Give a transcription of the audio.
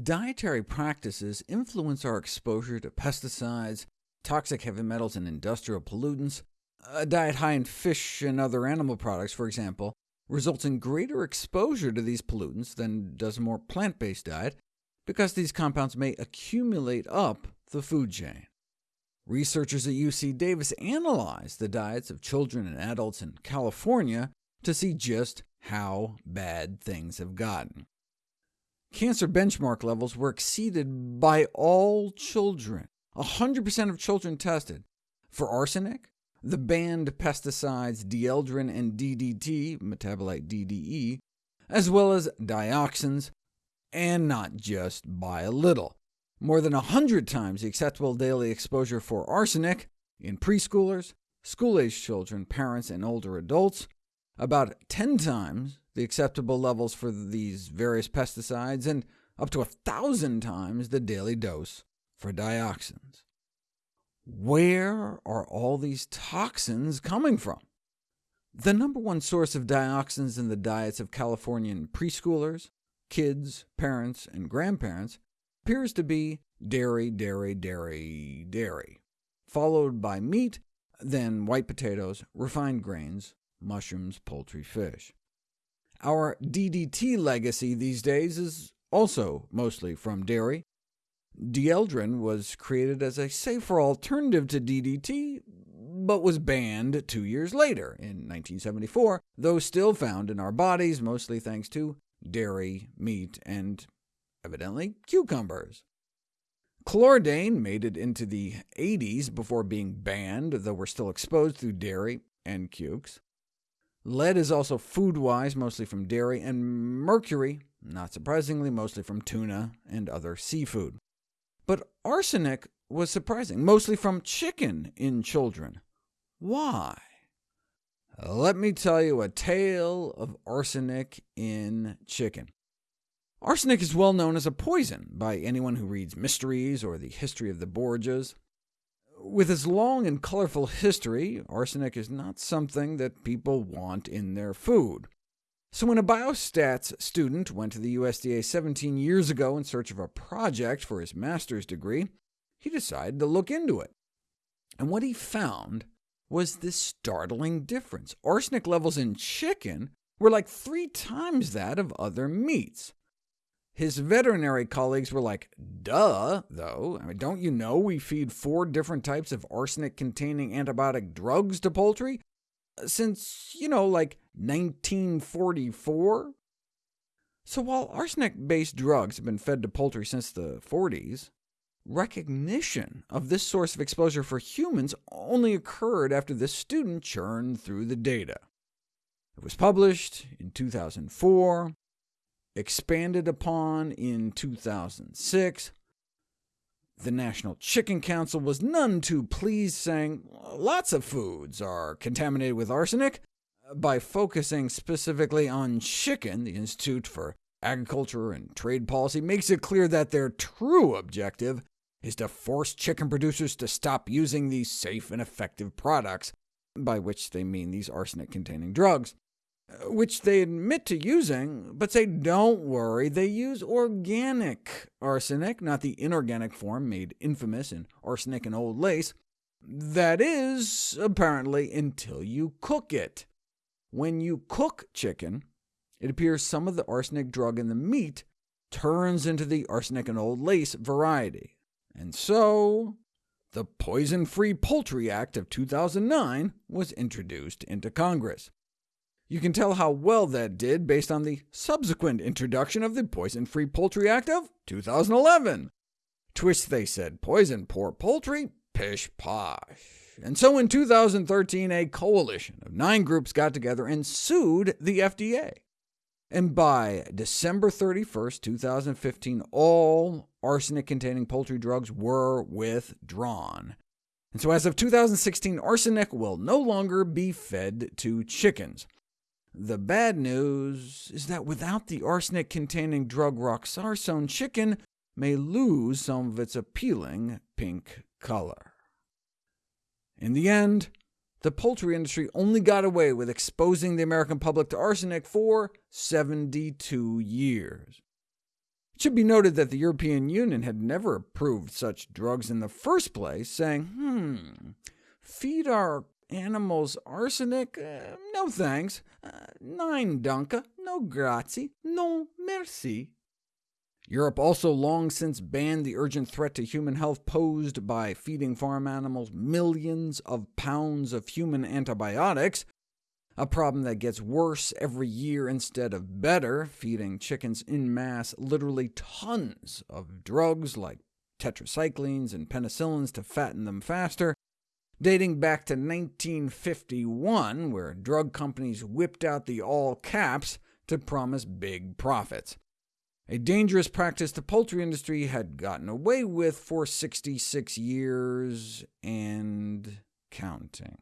Dietary practices influence our exposure to pesticides, toxic heavy metals, and industrial pollutants. A diet high in fish and other animal products, for example, results in greater exposure to these pollutants than does a more plant-based diet, because these compounds may accumulate up the food chain. Researchers at UC Davis analyzed the diets of children and adults in California to see just how bad things have gotten. Cancer benchmark levels were exceeded by all children. 100% of children tested. For arsenic, the banned pesticides dieldrin and DDT, metabolite DDE, as well as dioxins, and not just by a little. More than 100 times the acceptable daily exposure for arsenic in preschoolers, school-aged children, parents, and older adults, about 10 times the acceptable levels for these various pesticides, and up to 1,000 times the daily dose for dioxins. Where are all these toxins coming from? The number one source of dioxins in the diets of Californian preschoolers, kids, parents, and grandparents appears to be dairy, dairy, dairy, dairy, followed by meat, then white potatoes, refined grains, mushrooms, poultry, fish. Our DDT legacy these days is also mostly from dairy. Dieldrin was created as a safer alternative to DDT, but was banned two years later, in 1974, though still found in our bodies, mostly thanks to dairy, meat, and evidently cucumbers. Chlordane made it into the 80s before being banned, though we're still exposed through dairy and cukes. Lead is also food-wise, mostly from dairy, and mercury, not surprisingly, mostly from tuna and other seafood. But arsenic was surprising, mostly from chicken in children. Why? Let me tell you a tale of arsenic in chicken. Arsenic is well known as a poison by anyone who reads mysteries or the history of the Borgias. With its long and colorful history, arsenic is not something that people want in their food. So when a biostats student went to the USDA 17 years ago in search of a project for his master's degree, he decided to look into it. And what he found was this startling difference. Arsenic levels in chicken were like three times that of other meats. His veterinary colleagues were like, duh, though. I mean, don't you know we feed four different types of arsenic-containing antibiotic drugs to poultry? Uh, since, you know, like 1944? So while arsenic-based drugs have been fed to poultry since the 40s, recognition of this source of exposure for humans only occurred after this student churned through the data. It was published in 2004, expanded upon in 2006. The National Chicken Council was none too pleased, saying lots of foods are contaminated with arsenic. By focusing specifically on chicken, the Institute for Agriculture and Trade Policy makes it clear that their true objective is to force chicken producers to stop using these safe and effective products, by which they mean these arsenic-containing drugs which they admit to using, but say, don't worry, they use organic arsenic, not the inorganic form made infamous in Arsenic and Old Lace. That is, apparently, until you cook it. When you cook chicken, it appears some of the arsenic drug in the meat turns into the arsenic and old lace variety. And so, the Poison-Free Poultry Act of 2009 was introduced into Congress. You can tell how well that did based on the subsequent introduction of the Poison-Free Poultry Act of 2011. Twist, they said, poison poor poultry, pish posh. And so in 2013, a coalition of nine groups got together and sued the FDA. And by December 31, 2015, all arsenic-containing poultry drugs were withdrawn. And so as of 2016, arsenic will no longer be fed to chickens. The bad news is that without the arsenic-containing drug roxarsone, chicken may lose some of its appealing pink color. In the end, the poultry industry only got away with exposing the American public to arsenic for 72 years. It should be noted that the European Union had never approved such drugs in the first place, saying, hmm, feed our animals arsenic? Uh, no thanks. Uh, nine danke, no grazie, no merci. Europe also long since banned the urgent threat to human health posed by feeding farm animals millions of pounds of human antibiotics, a problem that gets worse every year instead of better, feeding chickens in mass literally tons of drugs like tetracyclines and penicillins to fatten them faster, dating back to 1951, where drug companies whipped out the all caps to promise big profits. A dangerous practice the poultry industry had gotten away with for 66 years and counting.